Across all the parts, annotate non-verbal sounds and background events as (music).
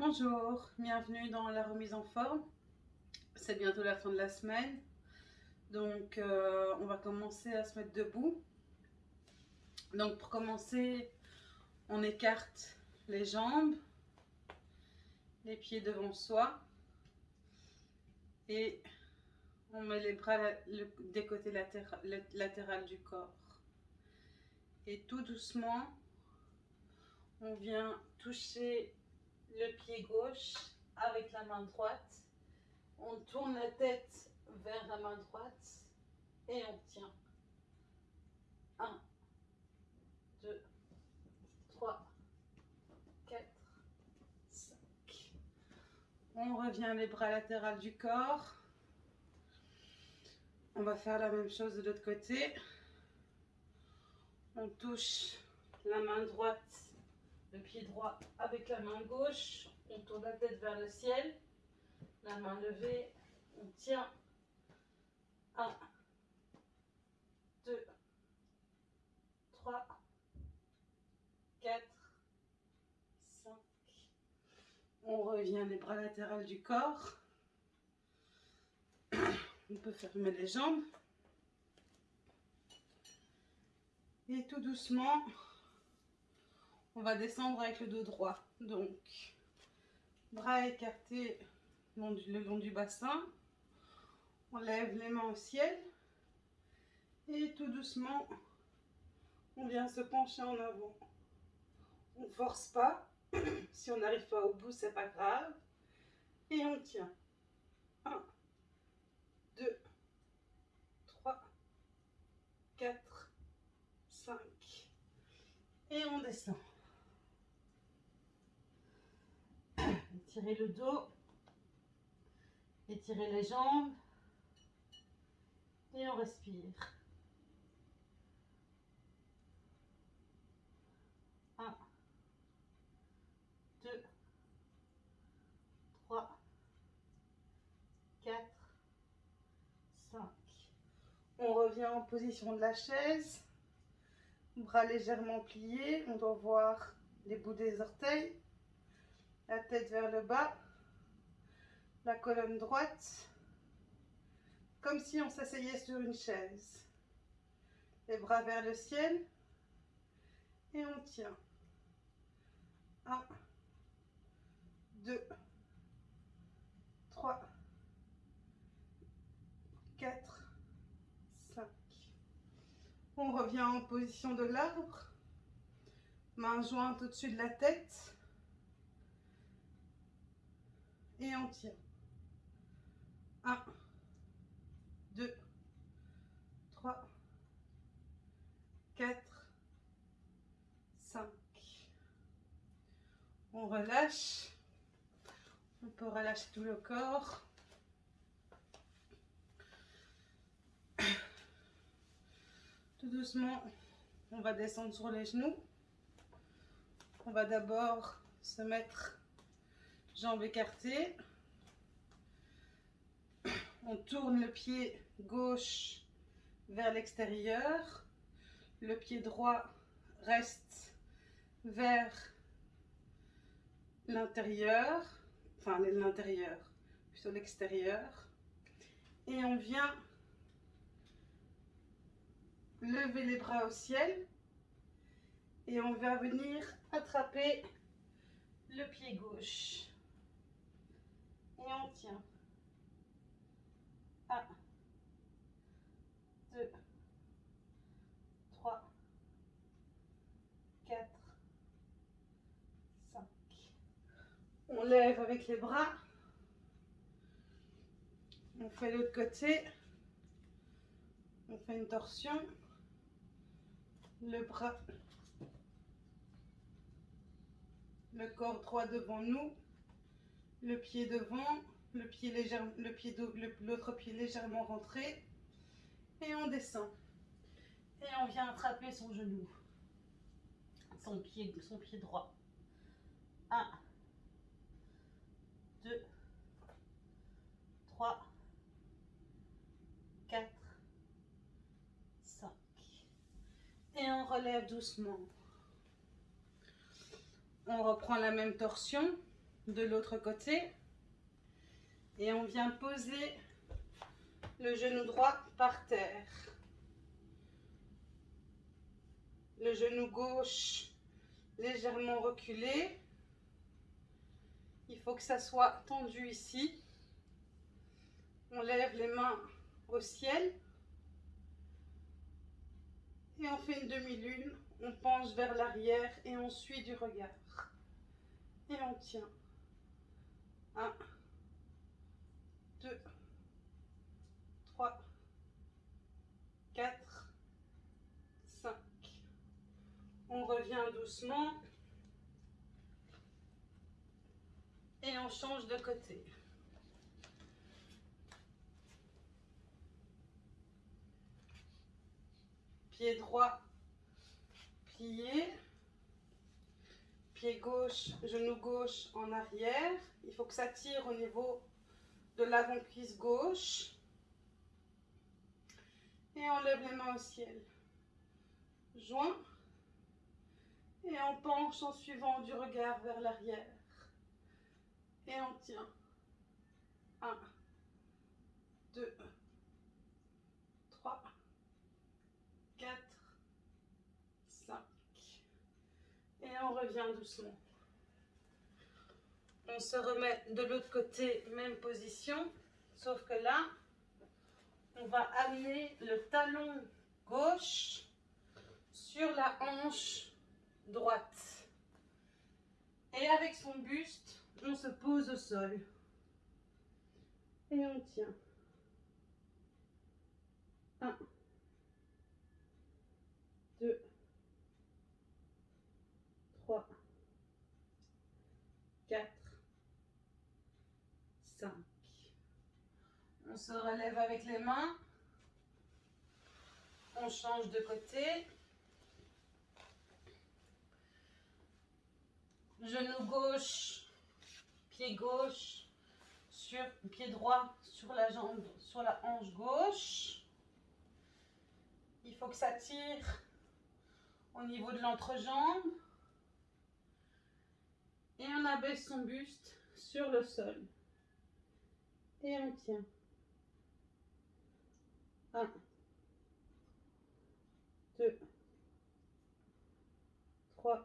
Bonjour, bienvenue dans la remise en forme. C'est bientôt la fin de la semaine. Donc euh, on va commencer à se mettre debout. Donc pour commencer, on écarte les jambes, les pieds devant soi et on met les bras des côtés latéraux du corps. Et tout doucement, on vient toucher le pied gauche avec la main droite. On tourne la tête vers la main droite et on tient. 1, 2, 3, 4, 5. On revient les bras latéraux du corps. On va faire la même chose de l'autre côté. On touche la main droite le pied droit avec la main gauche, on tourne la tête vers le ciel, la main levée, on tient 1, 2, 3, 4, 5. On revient les bras latéraux du corps. (coughs) On peut fermer les jambes. Et tout doucement, on va descendre avec le dos droit. Donc, bras écartés le long du bassin. On lève les mains au ciel. Et tout doucement, on vient se pencher en avant. On ne force pas. (clears throat) si on n'arrive pas au bout, c'est pas grave. Et on tient. 1, 2, 3, 4, 5. Et on descend. Étirez le dos. Étirez les jambes. Et on respire. 1, 2, 3, 4, 5. On revient en position de la chaise. Bras légèrement pliés. On doit voir les bouts des orteils la tête vers le bas, la colonne droite, comme si on s'asseyait sur une chaise. Les bras vers le ciel. Et on tient. 1, 2, 3, 4, 5. On revient en position de l'arbre, main jointe au-dessus de la tête et on tient. 1, 2, 3, 4, 5. On relâche. On peut relâcher tout le corps. Tout doucement, on va descendre sur les genoux. On va d'abord se mettre jambes écartées. On tourne le pied gauche vers l'extérieur. Le pied droit reste vers l'intérieur, enfin l'intérieur, plutôt l'extérieur. Et on vient lever les bras au ciel et on va venir attraper le pied gauche et on tient. 1, 2, 3, 4, 5. On lève avec les bras. On fait l'autre côté. On fait une torsion. Le bras, le corps droit devant nous le pied devant, le pied légèrement, le pied l'autre pied légèrement rentré et on descend. Et on vient attraper son genou, son pied, son pied droit. 1, 2, 3, 4, 5. Et on relève doucement. On reprend la même torsion de l'autre côté. Et on vient poser le genou droit par terre. Le genou gauche légèrement reculé. Il faut que ça soit tendu ici. On lève les mains au ciel. Et on fait une demi-lune. On penche vers l'arrière et on suit du regard. Et on tient. 1, 2, 3, 4, 5. On revient doucement. Et on change de côté. Pied droit plié. Pied gauche, genou gauche en arrière. Il faut que ça tire au niveau de l'avant-cuisse gauche. Et on lève les mains au ciel. Joint. Et on penche en suivant du regard vers l'arrière. Et on tient. 1, 2, 3, 4, 5. Et on revient doucement. On se remet de l'autre côté, même position. Sauf que là, on va amener le talon gauche sur la hanche droite. Et avec son buste, on se pose au sol. Et on tient. 1, 2, 3, 4, 5. On se relève avec les mains. On change de côté. Genou gauche, pied gauche, sur pied droit sur la jambe, sur la hanche gauche. Il faut que ça tire au niveau de l'entrejambe. Abaisse son buste sur le sol. Et on tient. 1, 2, 3,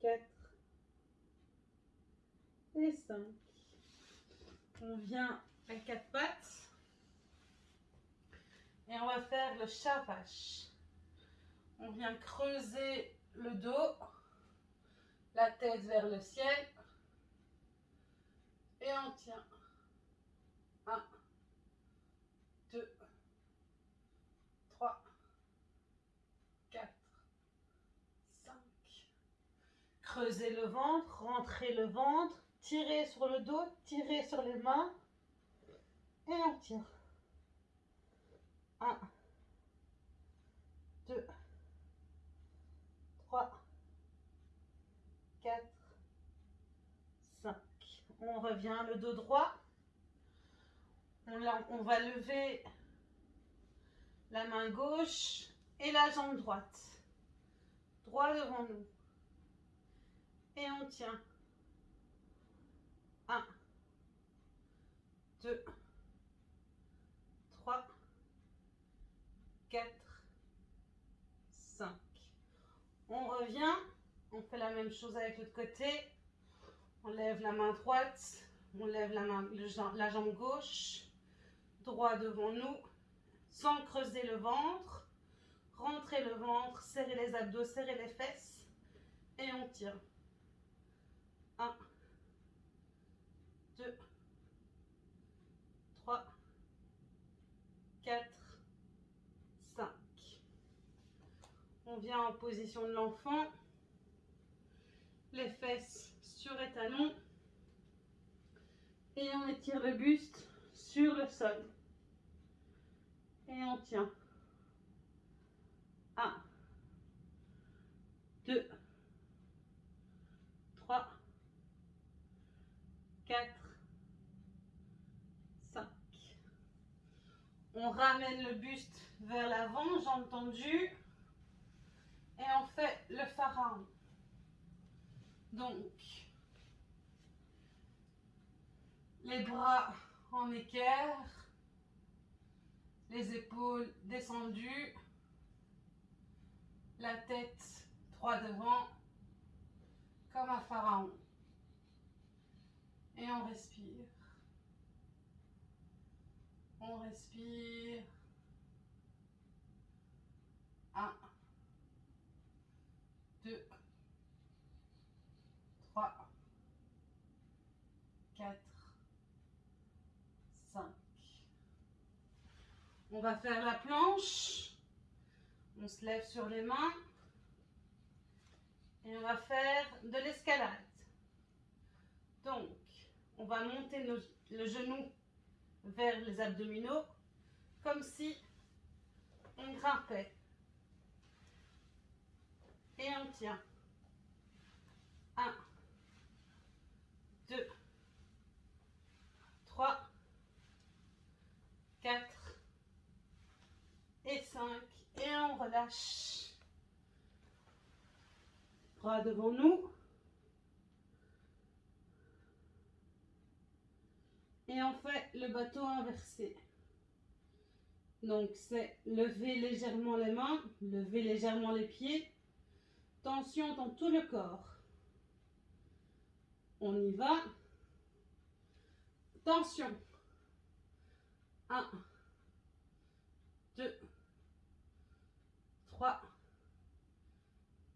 4 et 5. On vient à quatre pattes et on va faire le chat vache. On vient creuser le dos, la tête vers le ciel et on tient. 1, 2, 3, 4, 5. Creusez le ventre, rentrez le ventre, tirez sur le dos, tirez sur les mains et on tire. 1, 2, 3, 4, 5. On revient le dos droit. On, va lever la main gauche et la jambe droite. Droit devant nous. Et on tient. 1, 2, 3, 4, 5. On revient. On fait la même chose avec l'autre côté. On lève la main droite. On lève la, jambe gauche droit devant nous, sans creuser le ventre. Rentrez le ventre, serrez les abdos, serrez les fesses et on tire. 1, 2, 3, 4, 5. On vient en position de l'enfant. Les fesses sur les talons. Et on étire le buste sur le sol. Et on tient. 1, 2, 3, 4, 5. On ramène le buste vers l'avant, jambes tendues. Et on fait le pharaon. Donc, Les bras en équerre. Les épaules descendues. La tête droit devant. Comme un pharaon. Et on respire. On respire. Un. Deux. Trois. Quatre. Cinq. On va faire la planche. On se lève sur les mains. Et on va faire de l'escalade. Donc, on va monter le genou vers les abdominaux, comme si on grimpait. Et on tient. 1, 2, 3, 4 et 5. Et on relâche. Bras devant nous. Et on fait le bateau inversé. Donc c'est lever légèrement les mains, lever légèrement les pieds. Tension dans tout le corps. On y va. Tension. 1, 2, 3,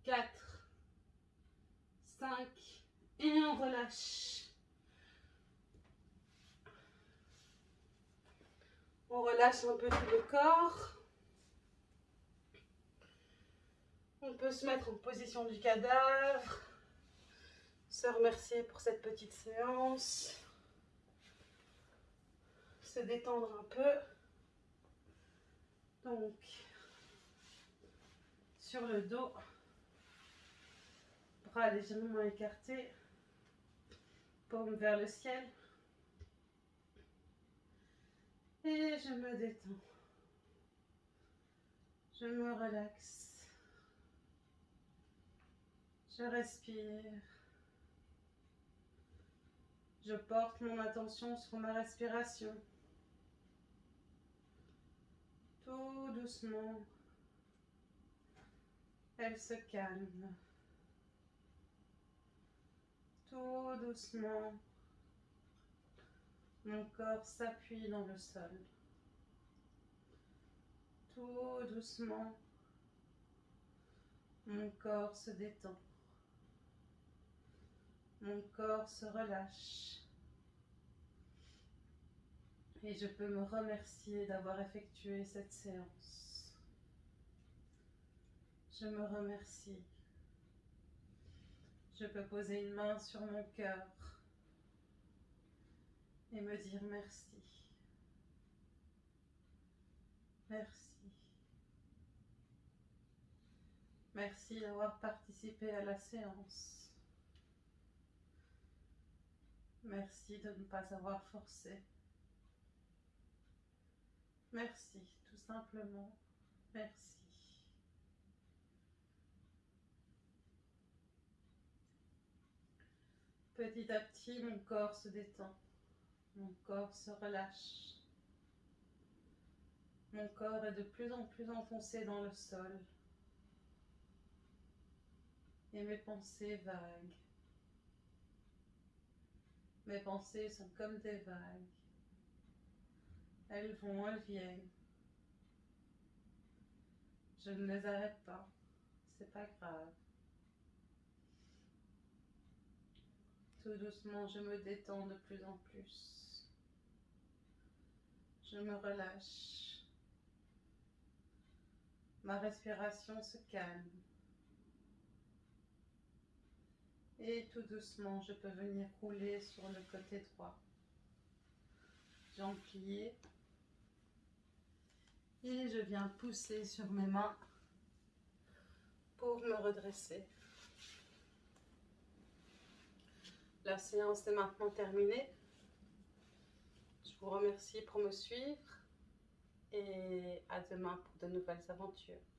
4, 5 et on relâche. On relâche un peu tout le corps. On peut se mettre en position du cadavre. Se remercier pour cette petite séance. Se détendre un peu. Donc, sur le dos, bras légèrement écartés, paume vers le ciel. Et je me détends. Je me relaxe. Je respire. Je porte mon attention sur ma respiration. Tout doucement, elle se calme. Tout doucement, mon corps s'appuie dans le sol. Tout doucement, mon corps se détend. Mon corps se relâche. Et je peux me remercier d'avoir effectué cette séance. Je me remercie. Je peux poser une main sur mon cœur et me dire merci. Merci. Merci d'avoir participé à la séance. Merci de ne pas avoir forcé. Merci, tout simplement. Merci. Petit à petit, mon corps se détend. Mon corps se relâche. Mon corps est de plus en plus enfoncé dans le sol. Et mes pensées vagues. Mes pensées sont comme des vagues. Elles vont, elles viennent. Je ne les arrête pas. C'est pas grave. Tout doucement, je me détends de plus en plus. Je me relâche. Ma respiration se calme. Et tout doucement, je peux venir rouler sur le côté droit. Jambes pliées. Et je viens pousser sur mes mains pour me redresser. La séance est maintenant terminée vous remercie pour me suivre et à demain pour de nouvelles aventures.